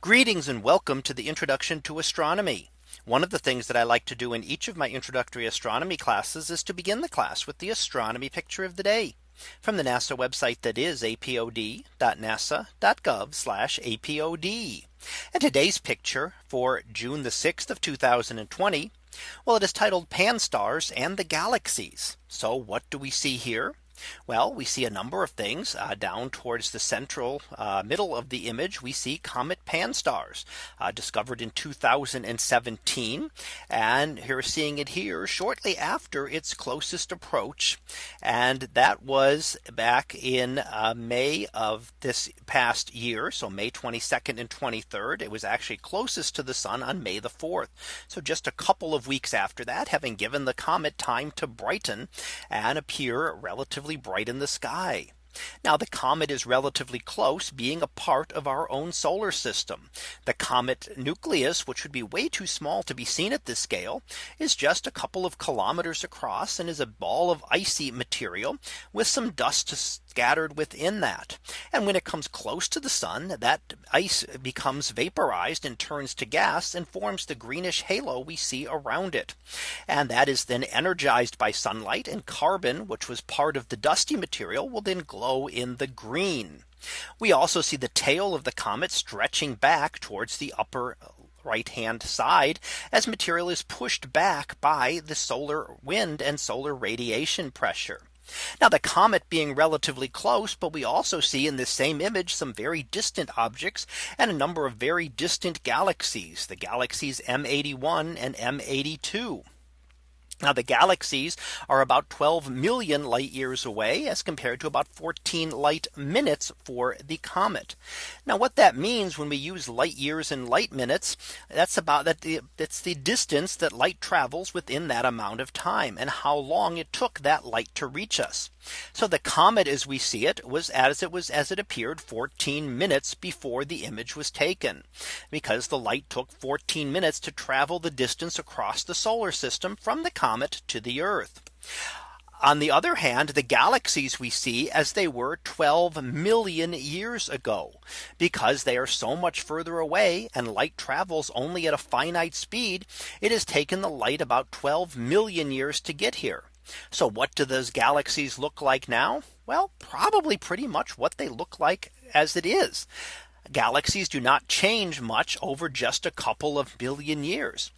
Greetings and welcome to the introduction to astronomy. One of the things that I like to do in each of my introductory astronomy classes is to begin the class with the astronomy picture of the day from the NASA website that is apod.nasa.gov apod. And today's picture for June the 6th of 2020. Well, it is titled PanSTARRS and the galaxies. So what do we see here? Well, we see a number of things uh, down towards the central uh, middle of the image. We see comet PanSTARRS uh, discovered in 2017. And here seeing it here shortly after its closest approach. And that was back in uh, May of this past year. So May 22nd and 23rd. It was actually closest to the sun on May the 4th. So just a couple of weeks after that, having given the comet time to brighten and appear relatively relatively bright in the sky. Now the comet is relatively close being a part of our own solar system. The comet nucleus, which would be way too small to be seen at this scale, is just a couple of kilometers across and is a ball of icy material with some dust scattered within that. And when it comes close to the sun, that ice becomes vaporized and turns to gas and forms the greenish halo we see around it. And that is then energized by sunlight and carbon, which was part of the dusty material will then glow in the green. We also see the tail of the comet stretching back towards the upper right hand side as material is pushed back by the solar wind and solar radiation pressure. Now the comet being relatively close, but we also see in this same image some very distant objects and a number of very distant galaxies, the galaxies M81 and M82. Now the galaxies are about 12 million light years away as compared to about 14 light minutes for the comet. Now what that means when we use light years and light minutes, that's about that it's the distance that light travels within that amount of time and how long it took that light to reach us. So the comet as we see it was as it was as it appeared 14 minutes before the image was taken because the light took 14 minutes to travel the distance across the solar system from the comet to the Earth. On the other hand, the galaxies we see as they were 12 million years ago, because they are so much further away and light travels only at a finite speed, it has taken the light about 12 million years to get here. So what do those galaxies look like now? Well, probably pretty much what they look like as it is. Galaxies do not change much over just a couple of billion years.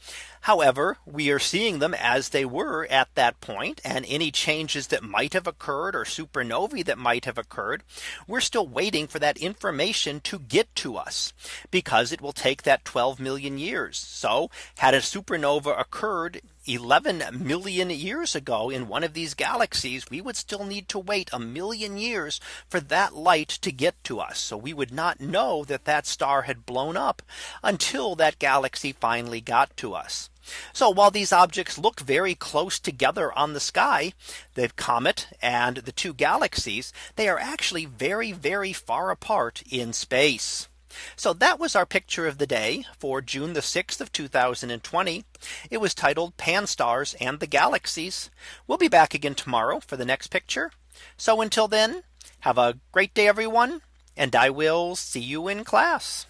However, we are seeing them as they were at that point and any changes that might have occurred or supernovae that might have occurred. We're still waiting for that information to get to us because it will take that 12 million years. So had a supernova occurred 11 million years ago in one of these galaxies, we would still need to wait a million years for that light to get to us. So we would not that that star had blown up until that galaxy finally got to us. So while these objects look very close together on the sky, the comet and the two galaxies, they are actually very, very far apart in space. So that was our picture of the day for June the 6th of 2020. It was titled PanSTARRS and the galaxies. We'll be back again tomorrow for the next picture. So until then, have a great day, everyone. And I will see you in class.